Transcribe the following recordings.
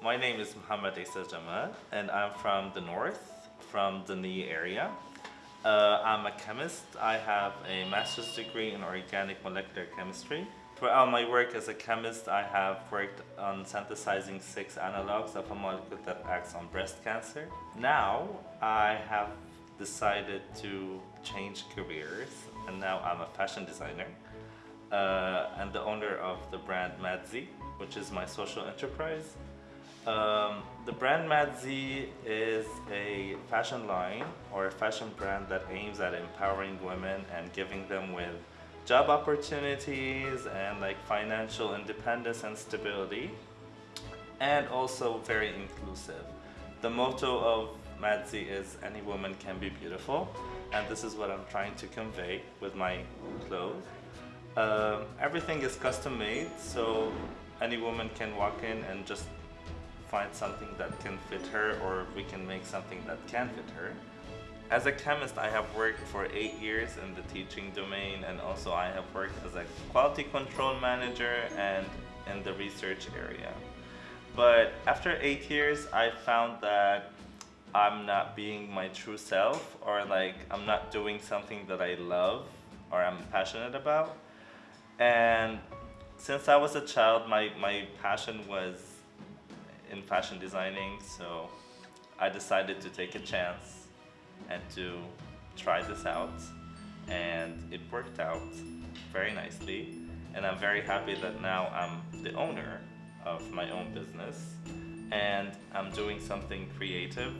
My name is Muhammad Isa Jamal, and I'm from the north, from the Ni area. Uh, I'm a chemist. I have a master's degree in organic molecular chemistry. Throughout my work as a chemist, I have worked on synthesizing six analogs of a molecule that acts on breast cancer. Now, I have decided to change careers, and now I'm a fashion designer uh, and the owner of the brand Madzi, which is my social enterprise. Um, the brand Madzi is a fashion line or a fashion brand that aims at empowering women and giving them with job opportunities and like financial independence and stability and also very inclusive. The motto of Madzi is any woman can be beautiful and this is what I'm trying to convey with my clothes. Um, everything is custom made so any woman can walk in and just find something that can fit her or we can make something that can fit her. As a chemist, I have worked for eight years in the teaching domain and also I have worked as a quality control manager and in the research area. But after eight years, I found that I'm not being my true self or like I'm not doing something that I love or I'm passionate about. And since I was a child, my, my passion was in fashion designing, so I decided to take a chance and to try this out. And it worked out very nicely. And I'm very happy that now I'm the owner of my own business and I'm doing something creative.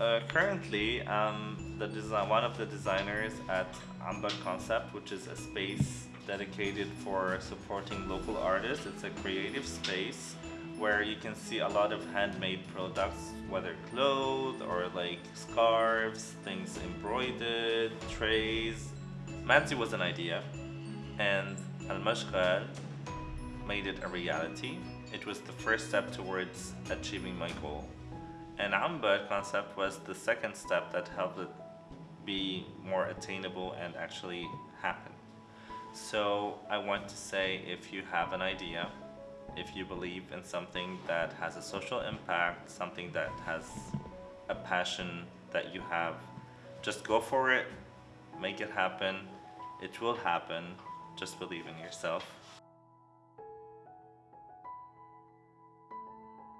Uh, currently, I'm the design, one of the designers at Ambar Concept, which is a space dedicated for supporting local artists. It's a creative space where you can see a lot of handmade products, whether clothes or like scarves, things embroidered, trays. Madzi was an idea and Al-Mashghal made it a reality. It was the first step towards achieving my goal. And Ambar concept was the second step that helped it be more attainable and actually happen. So I want to say if you have an idea, if you believe in something that has a social impact, something that has a passion that you have, just go for it, make it happen. It will happen. Just believe in yourself.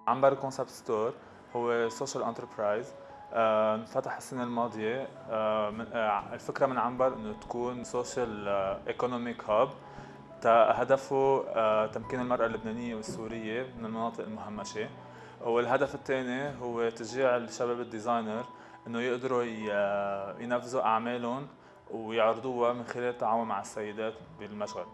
عنبر كونسبت ستور هو سوشيال انتربرايز انفتح السنة الماضية آه، من- آه، الفكرة من عنبر انه تكون سوشيال ايكونوميك هاب هدفه آه، تمكين المرأة اللبنانية والسورية من المناطق المهمشة. والهدف الثاني هو تشجيع الشباب الديزاينر إنه يقدروا ينفذوا أعمالهم ويعرضوها من خلال التعاون مع السيدات بالمشغل.